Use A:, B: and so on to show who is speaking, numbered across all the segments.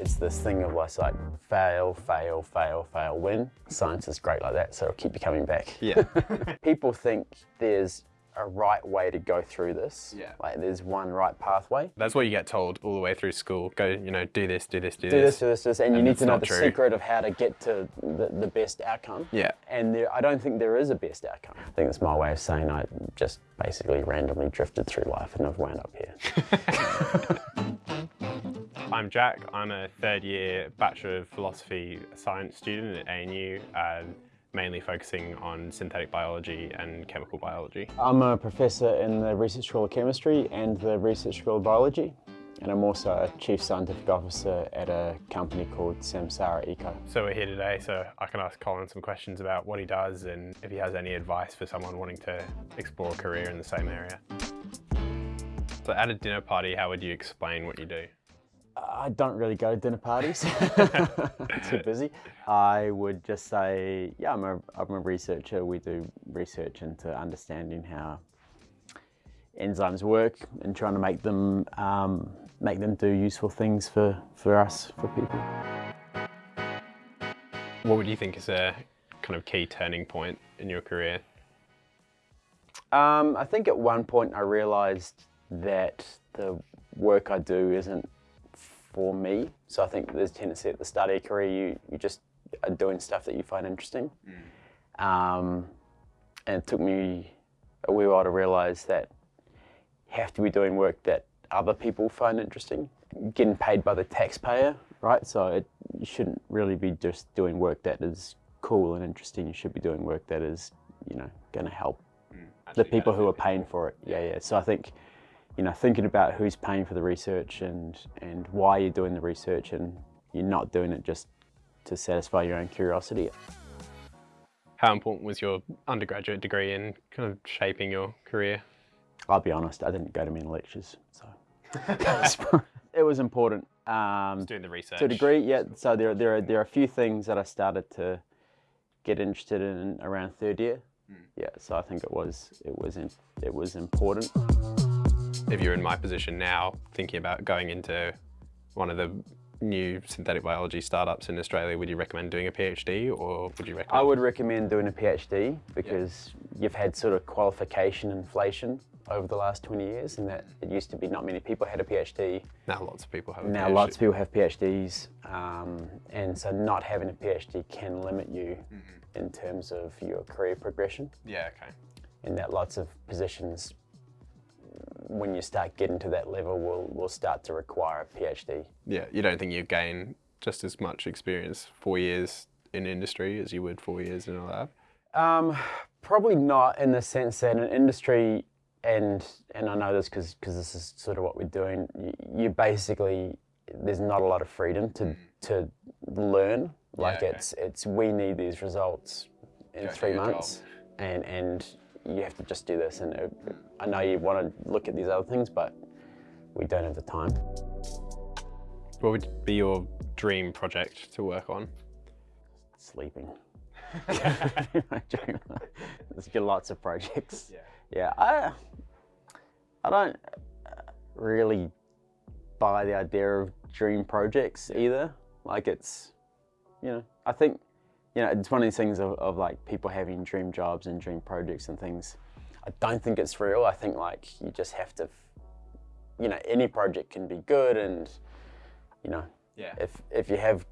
A: it's this thing of like, like fail, fail, fail, fail, win. Science is great like that, so it'll keep you coming back.
B: Yeah.
A: People think there's a right way to go through this.
B: Yeah.
A: Like there's one right pathway.
B: That's what you get told all the way through school. Go, you know, do this, do this, do,
A: Do this, do this, do this, and, you need to know the
B: true.
A: secret of how to get to the, the best outcome.
B: Yeah.
A: And there, I don't think there is a best outcome. I think it's my way of saying I just basically randomly drifted through life and I've wound up here.
B: I'm Jack. I'm a third year Bachelor of Philosophy Science student at ANU, uh, mainly focusing on synthetic biology and chemical biology.
A: I'm a professor in the Research School of Chemistry and the Research School of Biology. And I'm also a Chief Scientific Officer at a company called Samsara Eco.
B: So we're here today so I can ask Colin some questions about what he does and if he has any advice for someone wanting to explore a career in the same area. So at a dinner party, how would you explain what you do?
A: I don't really go to dinner parties. Too busy. I would just say, yeah, I'm a, I'm a researcher. We do research into understanding how enzymes work and trying to make them um, make them do useful things for, for us, for people.
B: What would you think is a kind of key turning point in your career?
A: Um, I think at one point I realised that the work I do isn't for me. So I think there's a tendency at the start of your career, you, you just are doing stuff that you find interesting. Um, and it took me a wee while to realise that you have to be doing work that other people find interesting. Getting paid by the taxpayer, right? So it, you shouldn't really be just doing work that is cool and interesting. You should be doing work that is, you know, going to help the people who are paying for it. Yeah, yeah. So I think, you know, thinking about who's paying for the research and and why you're doing the research, and you're not doing it just to satisfy your own curiosity.
B: How important was your undergraduate degree in kind of shaping your career?
A: I'll be honest, I didn't go to many lectures, so it was important. Um,
B: Doing the research.
A: to a degree, yeah. So there, there are there are a few things that I started to get interested in around third year. Yeah, so I think it was it was in, it was important.
B: If you're in my position now, thinking about going into one of the new synthetic biology startups in Australia, would you recommend doing a PhD or would you recommend?
A: I would recommend doing a PhD because you've had sort of qualification inflation over the last 20 years and that it used to be not many people had a PhD.
B: Now lots of people have a
A: Now
B: PhD.
A: lots of people have PhDs um, and so not having a PhD can limit you in terms of your career progression
B: Yeah, okay.
A: and that lots of positions when you start getting to that level will, will start to require a PhD.
B: Yeah, you don't think you gain just as much experience four years in industry as you would four years in a lab?
A: Um, probably not in the sense that in industry, and and I know this because this is sort of what we're doing. You, you basically there's not a lot of freedom to to learn. Like
B: okay.
A: it's it's we need these results in
B: Go
A: three months, and and you have to just do this. And it, I know you want to look at these other things, but we don't have the time.
B: What would be your dream project to work on?
A: Sleeping. There's got lots of projects. Yeah, I, I don't really buy the idea of dream projects either. Like it's, you know, I think, you know, it's one of these things of, of like people having dream jobs and dream projects and things. I don't think it's real. I think like you just have to, you know, any project can be good and, you know,
B: Yeah.
A: if if you have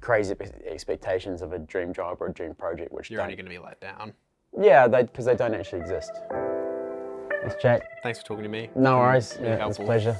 A: crazy expectations of a dream job or a dream project, which
B: You're only going to be let down.
A: yeah, because they don't actually exist. It's Jack.
B: Thanks for talking to me.
A: No worries. Yeah, it's a pleasure.